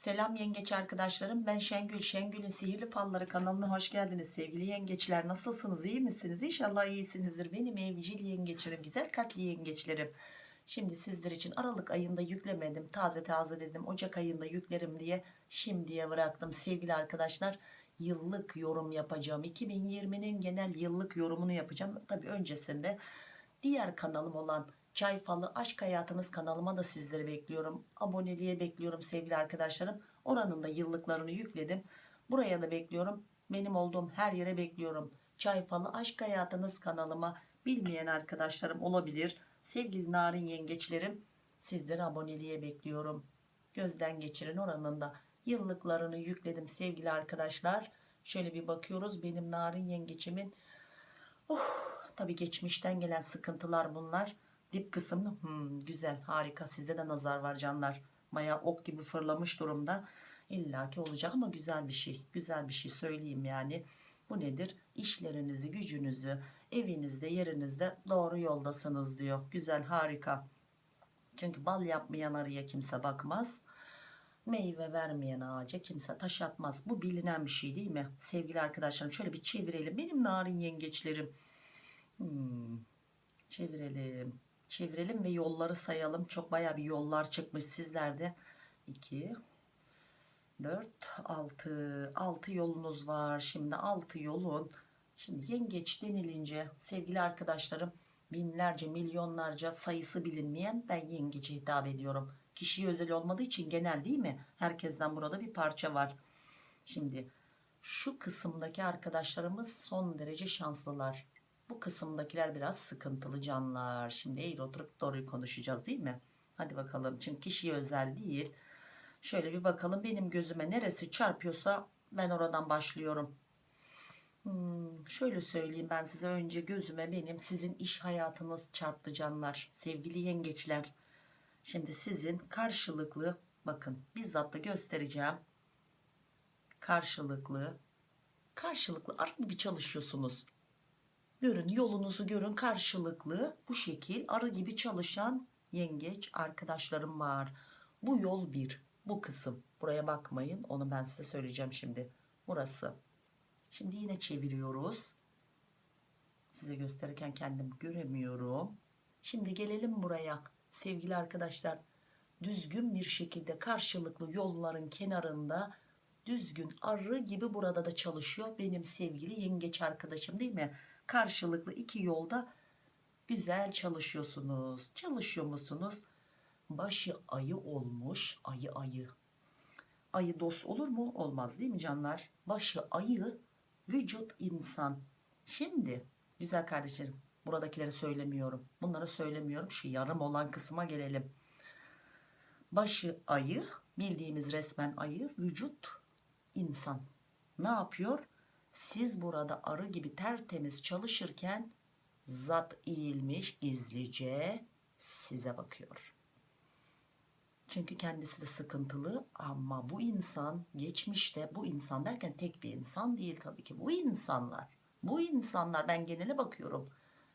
Selam yengeç arkadaşlarım. Ben Şengül. Şengül'ün sihirli falları kanalına hoş geldiniz sevgili yengeçler. Nasılsınız? İyi misiniz? İnşallah iyisinizdir. Benim evcil yengeçlerim güzel kalpli yengeçlerim. Şimdi sizler için Aralık ayında yüklemedim. Taze taze dedim. Ocak ayında yüklerim diye şimdiye bıraktım sevgili arkadaşlar. Yıllık yorum yapacağım. 2020'nin genel yıllık yorumunu yapacağım. Tabi öncesinde diğer kanalım olan Çay Falı Aşk Hayatınız kanalıma da sizleri bekliyorum. Aboneliğe bekliyorum sevgili arkadaşlarım. Oranın da yıllıklarını yükledim. Buraya da bekliyorum. Benim olduğum her yere bekliyorum. Çay Falı Aşk Hayatınız kanalıma bilmeyen arkadaşlarım olabilir. Sevgili narin yengeçlerim sizleri aboneliğe bekliyorum. Gözden geçirin oranın da yıllıklarını yükledim sevgili arkadaşlar. Şöyle bir bakıyoruz benim narin yengeçimin. Oh, tabii geçmişten gelen sıkıntılar bunlar dip kısmını hmm, güzel harika. Sizde de nazar var canlar. Maya ok gibi fırlamış durumda. İllaki olacak ama güzel bir şey güzel bir şey söyleyeyim yani. Bu nedir? İşlerinizi gücünüzü evinizde yerinizde doğru yoldasınız diyor. Güzel harika. Çünkü bal yapmayan arıya kimse bakmaz. Meyve vermeyen ağaca kimse taş atmaz. Bu bilinen bir şey değil mi? Sevgili arkadaşlarım şöyle bir çevirelim. Benim narin yengeçlerim. Hmm, çevirelim çevirelim ve yolları sayalım. Çok baya bir yollar çıkmış sizlerde. 2 4 6 6 yolunuz var. Şimdi 6 yolun şimdi yengeç denilince sevgili arkadaşlarım binlerce milyonlarca sayısı bilinmeyen ben yengece hitap ediyorum. Kişiye özel olmadığı için genel değil mi? Herkesten burada bir parça var. Şimdi şu kısımdaki arkadaşlarımız son derece şanslılar bu kısımdakiler biraz sıkıntılı canlar. Şimdi eğri oturup doğruyu konuşacağız değil mi? Hadi bakalım. Çünkü kişiye özel değil. Şöyle bir bakalım benim gözüme neresi çarpıyorsa ben oradan başlıyorum. Hmm, şöyle söyleyeyim ben size önce gözüme benim sizin iş hayatınız çarptı canlar. Sevgili yengeçler. Şimdi sizin karşılıklı bakın bizzat da göstereceğim. Karşılıklı karşılıklı arı bir çalışıyorsunuz görün yolunuzu görün karşılıklı bu şekil arı gibi çalışan yengeç arkadaşlarım var. Bu yol bir bu kısım. Buraya bakmayın onu ben size söyleyeceğim şimdi. Burası. Şimdi yine çeviriyoruz. Size gösterirken kendim göremiyorum. Şimdi gelelim buraya. Sevgili arkadaşlar düzgün bir şekilde karşılıklı yolların kenarında düzgün arı gibi burada da çalışıyor benim sevgili yengeç arkadaşım değil mi karşılıklı iki yolda güzel çalışıyorsunuz. Çalışıyor musunuz? Başı ayı olmuş. Ayı ayı. Ayı dost olur mu? Olmaz değil mi canlar? Başı ayı, vücut insan. Şimdi güzel kardeşlerim buradakileri söylemiyorum. Bunları söylemiyorum. Şu yarım olan kısma gelelim. Başı ayı bildiğimiz resmen ayı vücut insan. Ne yapıyor? Siz burada arı gibi tertemiz çalışırken zat eğilmiş gizlice size bakıyor. Çünkü kendisi de sıkıntılı ama bu insan geçmişte bu insan derken tek bir insan değil tabii ki. Bu insanlar bu insanlar ben genele bakıyorum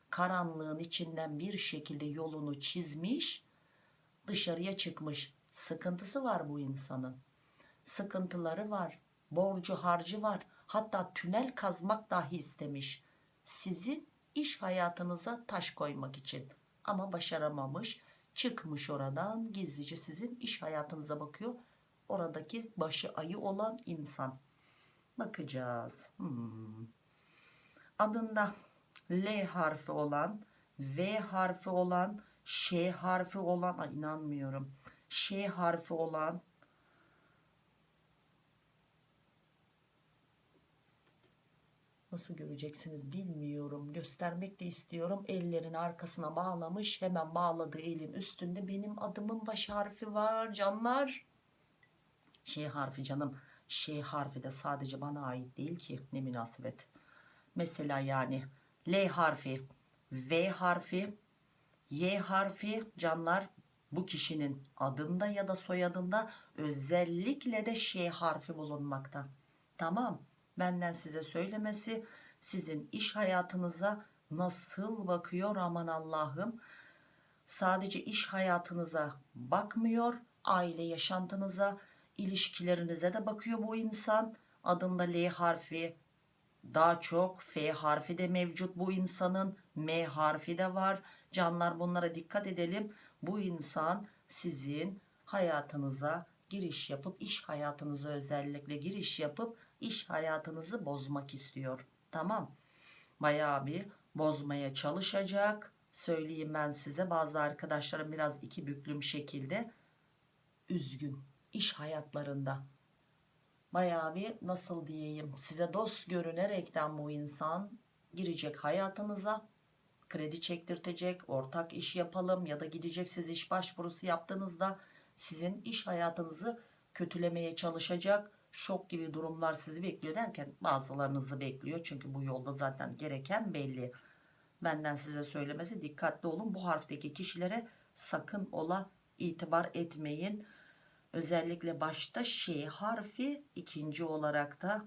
karanlığın içinden bir şekilde yolunu çizmiş dışarıya çıkmış. Sıkıntısı var bu insanın. Sıkıntıları var borcu harcı var hatta tünel kazmak dahi istemiş. Sizin iş hayatınıza taş koymak için. Ama başaramamış çıkmış oradan. Gizlice sizin iş hayatınıza bakıyor. Oradaki başı ayı olan insan. Bakacağız. Hmm. adında L harfi olan V harfi olan Ş harfi olan inanmıyorum. Ş harfi olan nasıl göreceksiniz bilmiyorum. Göstermek de istiyorum. Ellerin arkasına bağlamış hemen bağladığı elin üstünde benim adımın baş harfi var canlar. Şey harfi canım. Şey harfi de sadece bana ait değil ki ne münasebet. Mesela yani L harfi V harfi Y harfi canlar bu kişinin adında ya da soyadında özellikle de şey harfi bulunmakta. Tamam benden size söylemesi sizin iş hayatınıza nasıl bakıyor? Aman Allah'ım. Sadece iş hayatınıza bakmıyor aile yaşantınıza ilişkilerinize de bakıyor bu insan. Adında L harfi daha çok F harfi de mevcut bu insanın. M harfi de var. Canlar bunlara dikkat edelim. Bu insan sizin hayatınıza giriş yapıp iş hayatınıza özellikle giriş yapıp iş hayatınızı bozmak istiyor. Tamam. Bayağı bir bozmaya çalışacak. Söyleyeyim ben size bazı arkadaşlarım biraz iki büklüm şekilde üzgün iş hayatlarında. Bayağı bir nasıl diyeyim size dost görünerekten bu insan girecek hayatınıza kredi çektirtecek ortak iş yapalım ya da gidecek siz iş başvurusu yaptığınızda sizin iş hayatınızı kötülemeye çalışacak şok gibi durumlar sizi bekliyor derken bazılarınızı bekliyor. Çünkü bu yolda zaten gereken belli. Benden size söylemesi dikkatli olun. Bu harfteki kişilere sakın ola itibar etmeyin. Özellikle başta Ş harfi ikinci olarak da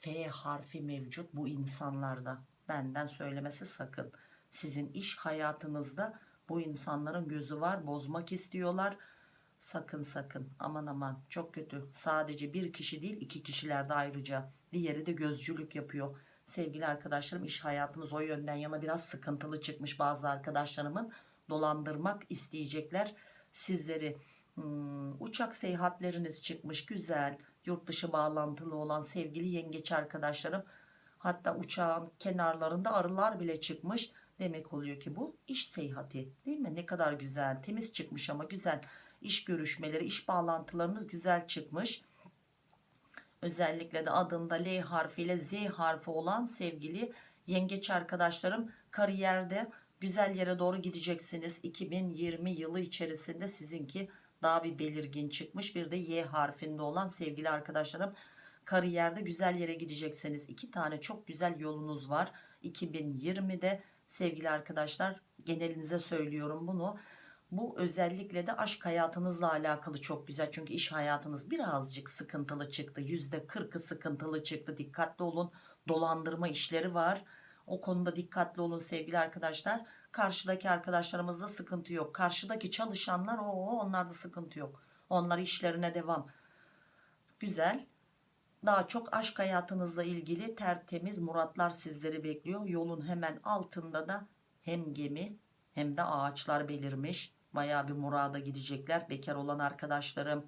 F harfi mevcut bu insanlarda. Benden söylemesi sakın. Sizin iş hayatınızda bu insanların gözü var bozmak istiyorlar sakın sakın. Aman aman. Çok kötü. Sadece bir kişi değil iki kişiler de ayrıca. Diğeri de gözcülük yapıyor. Sevgili arkadaşlarım iş hayatınız o yönden yana biraz sıkıntılı çıkmış bazı arkadaşlarımın. Dolandırmak isteyecekler. Sizleri Hmm, uçak seyahatleriniz çıkmış güzel yurt dışı bağlantılı olan sevgili yengeç arkadaşlarım. Hatta uçağın kenarlarında arılar bile çıkmış. Demek oluyor ki bu iş seyahati değil mi? Ne kadar güzel temiz çıkmış ama güzel iş görüşmeleri iş bağlantılarınız güzel çıkmış. Özellikle de adında L harfiyle Z harfi olan sevgili yengeç arkadaşlarım kariyerde güzel yere doğru gideceksiniz. 2020 yılı içerisinde sizinki daha bir belirgin çıkmış. Bir de Y harfinde olan sevgili arkadaşlarım kariyerde güzel yere gideceksiniz. İki tane çok güzel yolunuz var. 2020'de sevgili arkadaşlar genelinize söylüyorum bunu bu özellikle de aşk hayatınızla alakalı çok güzel. Çünkü iş hayatınız birazcık sıkıntılı çıktı. Yüzde kırkı sıkıntılı çıktı. Dikkatli olun. Dolandırma işleri var. O konuda dikkatli olun sevgili arkadaşlar. Karşıdaki arkadaşlarımızda sıkıntı yok. Karşıdaki çalışanlar o onlarda sıkıntı yok. Onlar işlerine devam. Güzel. Daha çok aşk hayatınızla ilgili tertemiz muratlar sizleri bekliyor. Yolun hemen altında da hem gemi hem de ağaçlar belirmiş baya bir murada gidecekler. Bekar olan arkadaşlarım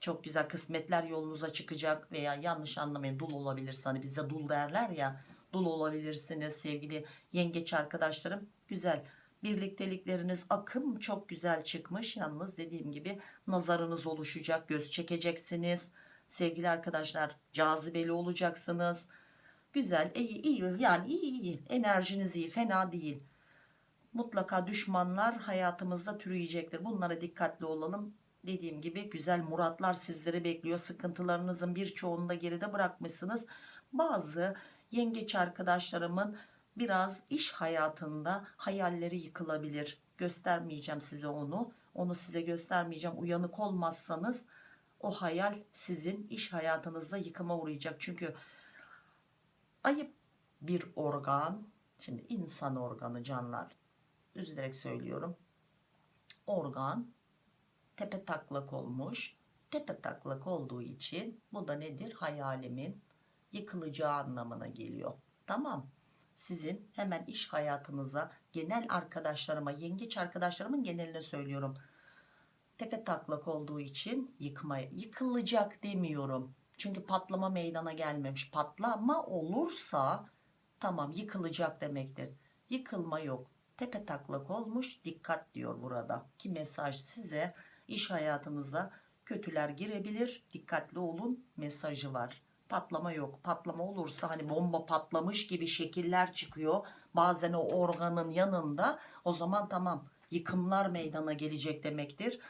çok güzel kısmetler yolunuza çıkacak veya yanlış anlamayın dul olabilir hani bizde dul derler ya dul olabilirsiniz sevgili yengeç arkadaşlarım. Güzel birliktelikleriniz akım çok güzel çıkmış. Yalnız dediğim gibi nazarınız oluşacak göz çekeceksiniz. Sevgili arkadaşlar cazibeli olacaksınız. Güzel iyi iyi yani iyi iyi. Enerjiniz iyi fena değil mutlaka düşmanlar hayatımızda türüyecektir. Bunlara dikkatli olalım. Dediğim gibi güzel muratlar sizleri bekliyor. Sıkıntılarınızın birçoğunu da geride bırakmışsınız. Bazı yengeç arkadaşlarımın biraz iş hayatında hayalleri yıkılabilir. Göstermeyeceğim size onu. Onu size göstermeyeceğim. Uyanık olmazsanız o hayal sizin iş hayatınızda yıkıma uğrayacak. Çünkü ayıp bir organ şimdi insan organı canlar üzülerek söylüyorum. Organ tepe taklak olmuş. Tepe taklak olduğu için bu da nedir? Hayalimin yıkılacağı anlamına geliyor. Tamam. Sizin hemen iş hayatınıza genel arkadaşlarıma yengeç arkadaşlarımın geneline söylüyorum. Tepe taklak olduğu için yıkmaya yıkılacak demiyorum. Çünkü patlama meydana gelmemiş. Patlama olursa tamam yıkılacak demektir. Yıkılma yok tepe taklak olmuş dikkat diyor burada. Ki mesaj size iş hayatınıza kötüler girebilir. Dikkatli olun mesajı var. Patlama yok. Patlama olursa hani bomba patlamış gibi şekiller çıkıyor. Bazen o organın yanında. O zaman tamam yıkımlar meydana gelecek demektir.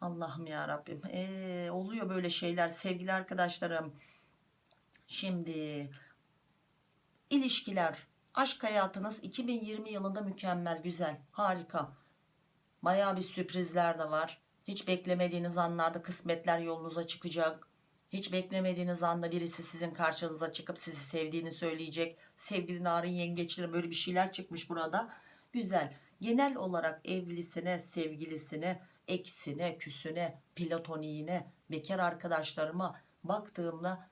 Allah'ım ya Rabbim. Ee, oluyor böyle şeyler sevgili arkadaşlarım. Şimdi ilişkiler aşk hayatınız 2020 yılında mükemmel güzel harika. Baya bir sürprizler de var. Hiç beklemediğiniz anlarda kısmetler yolunuza çıkacak. Hiç beklemediğiniz anda birisi sizin karşınıza çıkıp sizi sevdiğini söyleyecek. Sevgili narın yengeçlerin böyle bir şeyler çıkmış burada. Güzel. Genel olarak evlisine sevgilisine eksine, küsüne, platoniğine, bekar arkadaşlarıma baktığımda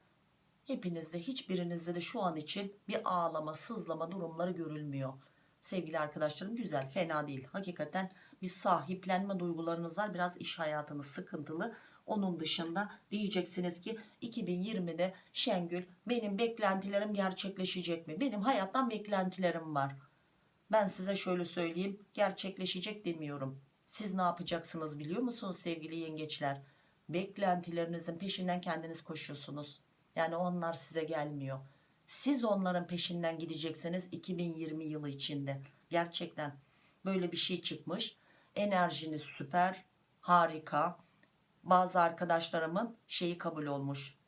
hepinizde hiçbirinizde de şu an için bir ağlama, sızlama durumları görülmüyor. Sevgili arkadaşlarım güzel, fena değil. Hakikaten bir sahiplenme duygularınız var. Biraz iş hayatınız sıkıntılı. Onun dışında diyeceksiniz ki 2020'de Şengül benim beklentilerim gerçekleşecek mi? Benim hayattan beklentilerim var. Ben size şöyle söyleyeyim gerçekleşecek demiyorum. Siz ne yapacaksınız biliyor musunuz sevgili yengeçler? Beklentilerinizin peşinden kendiniz koşuyorsunuz. Yani onlar size gelmiyor. Siz onların peşinden gideceksiniz 2020 yılı içinde. Gerçekten böyle bir şey çıkmış. Enerjiniz süper, harika. Bazı arkadaşlarımın şeyi kabul olmuş.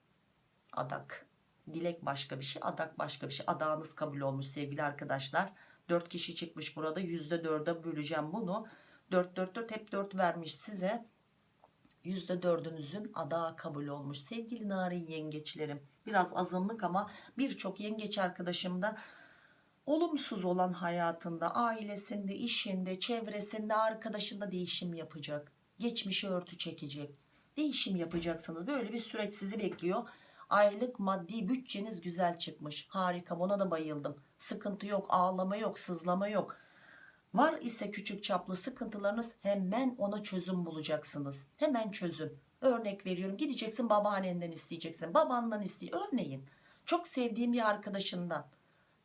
Adak. Dilek başka bir şey, adak başka bir şey. Adağınız kabul olmuş sevgili arkadaşlar. 4 kişi çıkmış burada. %4'e böleceğim bunu. 4 4 4 hep 4 vermiş size. %4'ünüzün adağı kabul olmuş. Sevgili narin yengeçlerim. Biraz azınlık ama birçok yengeç arkadaşım da olumsuz olan hayatında, ailesinde, işinde, çevresinde, arkadaşında değişim yapacak. Geçmişi örtü çekecek. Değişim yapacaksınız. Böyle bir süreç sizi bekliyor. Aylık maddi bütçeniz güzel çıkmış. Harika buna da bayıldım. Sıkıntı yok, ağlama yok, sızlama yok. Var ise küçük çaplı sıkıntılarınız hemen ona çözüm bulacaksınız. Hemen çözüm. Örnek veriyorum gideceksin babaannenden isteyeceksin. Babandan istey. Örneğin çok sevdiğim bir arkadaşından.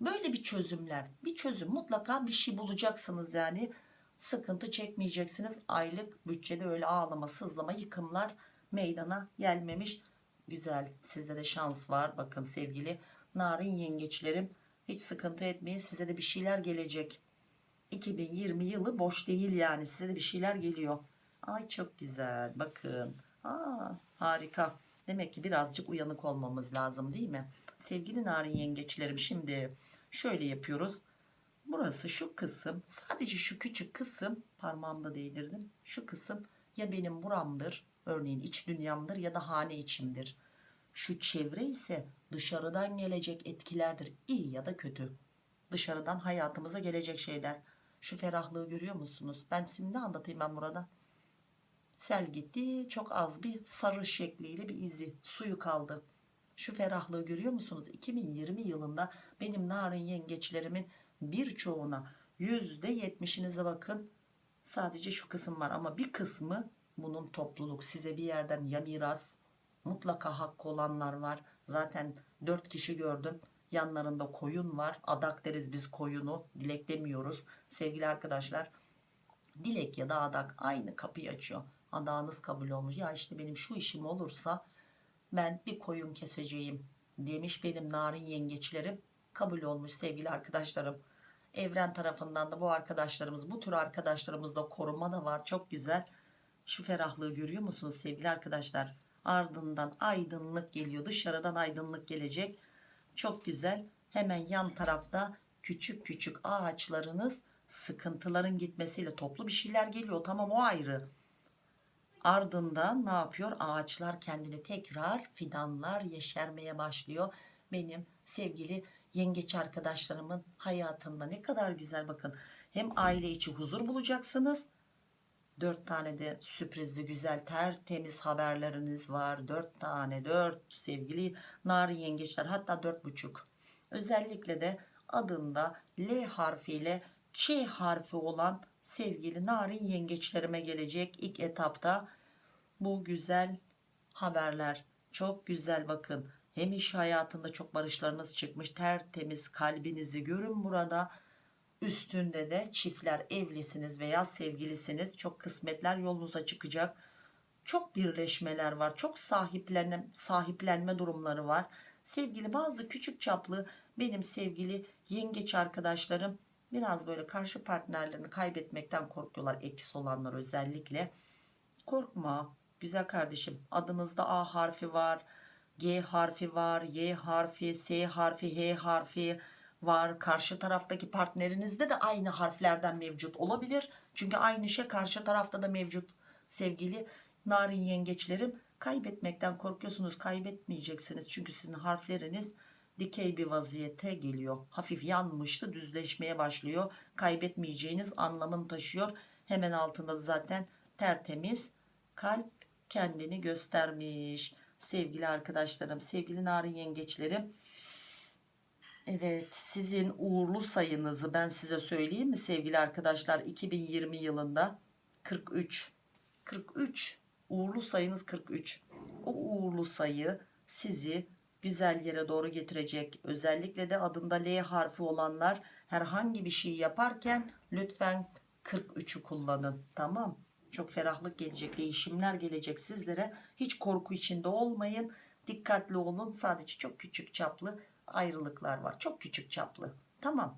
Böyle bir çözümler. Bir çözüm mutlaka bir şey bulacaksınız yani. Sıkıntı çekmeyeceksiniz. Aylık bütçede öyle ağlama sızlama yıkımlar meydana gelmemiş. Güzel sizde de şans var. Bakın sevgili narin yengeçlerim hiç sıkıntı etmeyin size de bir şeyler gelecek. 2020 yılı boş değil yani size de bir şeyler geliyor. Ay çok güzel bakın. Aa, harika. Demek ki birazcık uyanık olmamız lazım değil mi? Sevgili narin yengeçlerim şimdi şöyle yapıyoruz. Burası şu kısım sadece şu küçük kısım parmağımda değdirdim. Şu kısım ya benim buramdır örneğin iç dünyamdır ya da hane içimdir. Şu çevre ise dışarıdan gelecek etkilerdir iyi ya da kötü. Dışarıdan hayatımıza gelecek şeyler. Şu ferahlığı görüyor musunuz? Ben şimdi ne anlatayım ben burada? Sel gitti çok az bir sarı şekliyle bir izi suyu kaldı. Şu ferahlığı görüyor musunuz? 2020 yılında benim narin yengeçlerimin birçoğuna %70'inize bakın sadece şu kısım var ama bir kısmı bunun topluluk size bir yerden ya miras mutlaka hakkı olanlar var zaten 4 kişi gördüm yanlarında koyun var. Adak deriz biz koyunu dilek demiyoruz. Sevgili arkadaşlar dilek ya da adak aynı kapıyı açıyor. Adağınız kabul olmuş. Ya işte benim şu işim olursa ben bir koyun keseceğim demiş benim narin yengeçlerim. Kabul olmuş sevgili arkadaşlarım. Evren tarafından da bu arkadaşlarımız bu tür arkadaşlarımızda koruma da var. Çok güzel. Şu ferahlığı görüyor musunuz sevgili arkadaşlar? Ardından aydınlık geliyor. Dışarıdan aydınlık gelecek çok güzel. Hemen yan tarafta küçük küçük ağaçlarınız sıkıntıların gitmesiyle toplu bir şeyler geliyor. Tamam o ayrı. Ardından ne yapıyor? Ağaçlar kendini tekrar fidanlar yeşermeye başlıyor. Benim sevgili yengeç arkadaşlarımın hayatında ne kadar güzel. Bakın hem aile içi huzur bulacaksınız dört tane de sürprizli güzel tertemiz haberleriniz var. Dört tane dört sevgili narin yengeçler hatta dört buçuk. Özellikle de adında L harfiyle Ç harfi olan sevgili narin yengeçlerime gelecek ilk etapta bu güzel haberler. Çok güzel bakın. Hem iş hayatında çok barışlarınız çıkmış tertemiz kalbinizi görün burada üstünde de çiftler evlisiniz veya sevgilisiniz. Çok kısmetler yolunuza çıkacak. Çok birleşmeler var çok sahiplenme, sahiplenme durumları var. Sevgili bazı küçük çaplı benim sevgili yengeç arkadaşlarım biraz böyle karşı partnerlerini kaybetmekten korkuyorlar eksi olanlar özellikle. Korkma güzel kardeşim adınızda A harfi var G harfi var Y harfi S harfi H harfi var. Karşı taraftaki partnerinizde de aynı harflerden mevcut olabilir. Çünkü aynı şey karşı tarafta da mevcut. Sevgili narin yengeçlerim kaybetmekten korkuyorsunuz kaybetmeyeceksiniz. Çünkü sizin harfleriniz dikey bir vaziyete geliyor. Hafif yanmıştı düzleşmeye başlıyor. Kaybetmeyeceğiniz anlamını taşıyor. Hemen altında da zaten tertemiz kalp kendini göstermiş. Sevgili arkadaşlarım sevgili narin yengeçlerim Evet sizin uğurlu sayınızı ben size söyleyeyim mi sevgili arkadaşlar? 2020 yılında 43 43 uğurlu sayınız 43 o uğurlu sayı sizi güzel yere doğru getirecek. Özellikle de adında L harfi olanlar herhangi bir şey yaparken lütfen 43'ü kullanın tamam? Çok ferahlık gelecek değişimler gelecek sizlere. Hiç korku içinde olmayın. Dikkatli olun. Sadece çok küçük çaplı ayrılıklar var. Çok küçük çaplı. Tamam.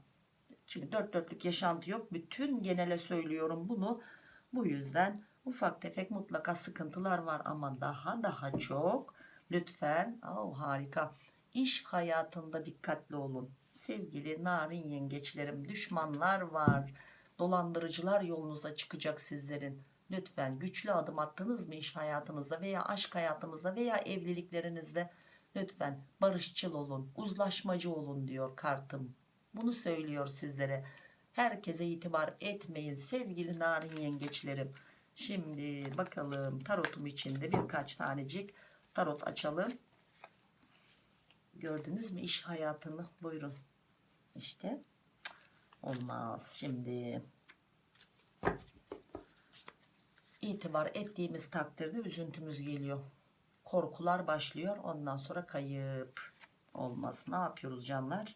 Çünkü dört dörtlük yaşantı yok. Bütün genele söylüyorum bunu. Bu yüzden ufak tefek mutlaka sıkıntılar var. Ama daha daha çok lütfen oh, harika. İş hayatında dikkatli olun. Sevgili narin yengeçlerim düşmanlar var. Dolandırıcılar yolunuza çıkacak sizlerin. Lütfen güçlü adım attınız mı iş hayatınızda veya aşk hayatınızda veya evliliklerinizde lütfen barışçıl olun uzlaşmacı olun diyor kartım. Bunu söylüyor sizlere. Herkese itibar etmeyin sevgili narin yengeçlerim. Şimdi bakalım tarotum içinde birkaç tanecik tarot açalım. Gördünüz mü iş hayatını? Buyurun. İşte olmaz. Şimdi itibar ettiğimiz takdirde üzüntümüz geliyor korkular başlıyor. Ondan sonra kayıp olmaz. Ne yapıyoruz canlar?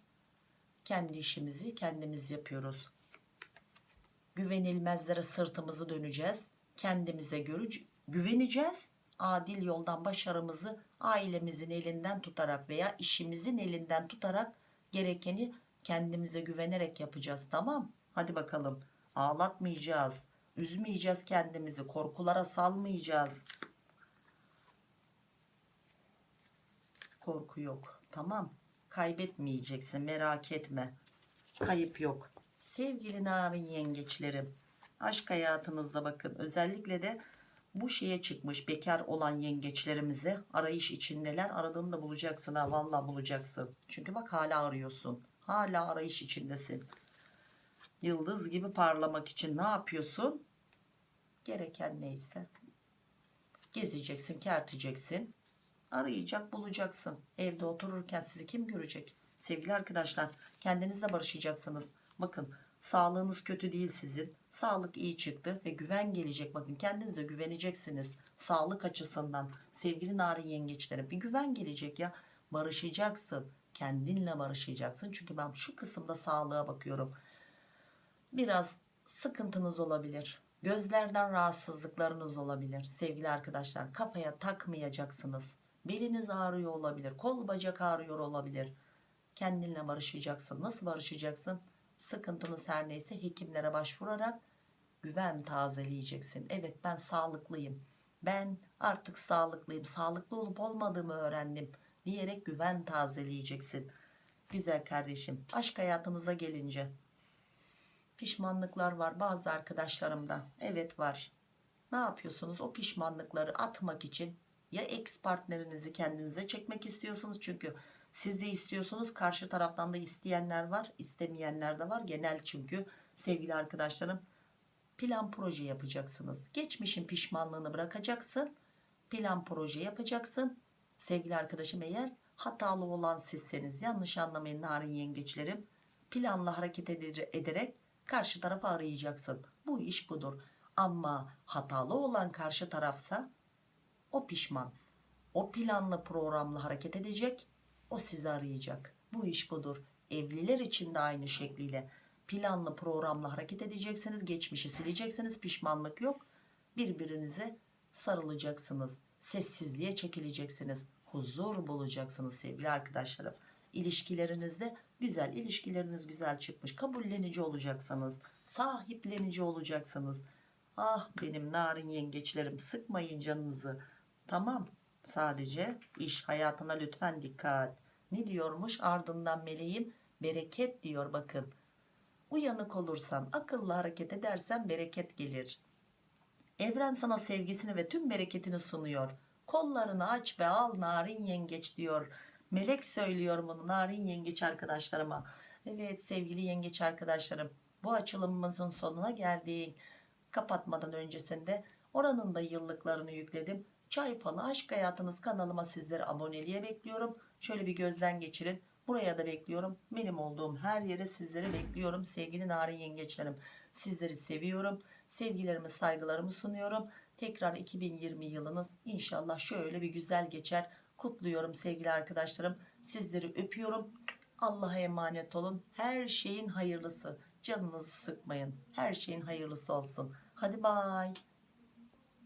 Kendi işimizi kendimiz yapıyoruz. Güvenilmezlere sırtımızı döneceğiz. Kendimize göre güveneceğiz. Adil yoldan başarımızı ailemizin elinden tutarak veya işimizin elinden tutarak gerekeni kendimize güvenerek yapacağız. Tamam. Hadi bakalım. Ağlatmayacağız. Üzmeyeceğiz kendimizi. Korkulara salmayacağız korku yok. Tamam kaybetmeyeceksin merak etme. Kayıp yok. Sevgili narin yengeçlerim aşk hayatınızda bakın özellikle de bu şeye çıkmış bekar olan yengeçlerimize arayış içindeler. Aradığını da bulacaksın ha valla bulacaksın. Çünkü bak hala arıyorsun hala arayış içindesin. Yıldız gibi parlamak için ne yapıyorsun? Gereken neyse gezeceksin kerteceksin arayacak bulacaksın. Evde otururken sizi kim görecek? Sevgili arkadaşlar kendinizle barışacaksınız. Bakın sağlığınız kötü değil sizin. Sağlık iyi çıktı ve güven gelecek. Bakın kendinize güveneceksiniz sağlık açısından. Sevgili narin yengeçlere bir güven gelecek ya. Barışacaksın kendinle barışacaksın. Çünkü ben şu kısımda sağlığa bakıyorum. Biraz sıkıntınız olabilir. Gözlerden rahatsızlıklarınız olabilir. Sevgili arkadaşlar kafaya takmayacaksınız beliniz ağrıyor olabilir kol bacak ağrıyor olabilir. Kendinle barışacaksın. Nasıl barışacaksın? Sıkıntınız her neyse hekimlere başvurarak güven tazeleyeceksin. Evet ben sağlıklıyım. Ben artık sağlıklıyım. Sağlıklı olup olmadığımı öğrendim diyerek güven tazeleyeceksin. Güzel kardeşim aşk hayatınıza gelince pişmanlıklar var bazı arkadaşlarımda. Evet var. Ne yapıyorsunuz? O pişmanlıkları atmak için ya ex partnerinizi kendinize çekmek istiyorsunuz? Çünkü siz de istiyorsunuz karşı taraftan da isteyenler var istemeyenler de var. Genel çünkü sevgili arkadaşlarım plan proje yapacaksınız. Geçmişin pişmanlığını bırakacaksın plan proje yapacaksın. Sevgili arkadaşım eğer hatalı olan sizseniz yanlış anlamayın narin yengeçlerim planla hareket ederek karşı tarafı arayacaksın. Bu iş budur. Ama hatalı olan karşı tarafsa o pişman. O planlı programlı hareket edecek. O sizi arayacak. Bu iş budur. Evliler için de aynı şekliyle. Planlı programlı hareket edeceksiniz. Geçmişi sileceksiniz. Pişmanlık yok. Birbirinize sarılacaksınız. Sessizliğe çekileceksiniz. Huzur bulacaksınız sevgili arkadaşlarım. İlişkilerinizde güzel ilişkileriniz güzel çıkmış. Kabullenici olacaksınız. Sahiplenici olacaksınız. Ah benim narin yengeçlerim sıkmayın canınızı tamam. Sadece iş hayatına lütfen dikkat. Ne diyormuş? Ardından meleğim bereket diyor bakın. Uyanık olursan akıllı hareket edersen bereket gelir. Evren sana sevgisini ve tüm bereketini sunuyor. Kollarını aç ve al narin yengeç diyor. Melek söylüyor bunu narin yengeç arkadaşlarıma. Evet sevgili yengeç arkadaşlarım bu açılımımızın sonuna geldik. Kapatmadan öncesinde Oranın da yıllıklarını yükledim. Çay falı aşk hayatınız kanalıma sizleri aboneliğe bekliyorum. Şöyle bir gözden geçirin. Buraya da bekliyorum. Benim olduğum her yere sizleri bekliyorum. Sevgili narin yengeçlerim. Sizleri seviyorum. Sevgilerimi saygılarımı sunuyorum. Tekrar 2020 yılınız inşallah şöyle bir güzel geçer. Kutluyorum sevgili arkadaşlarım. Sizleri öpüyorum. Allah'a emanet olun. Her şeyin hayırlısı. Canınızı sıkmayın. Her şeyin hayırlısı olsun. Hadi bay.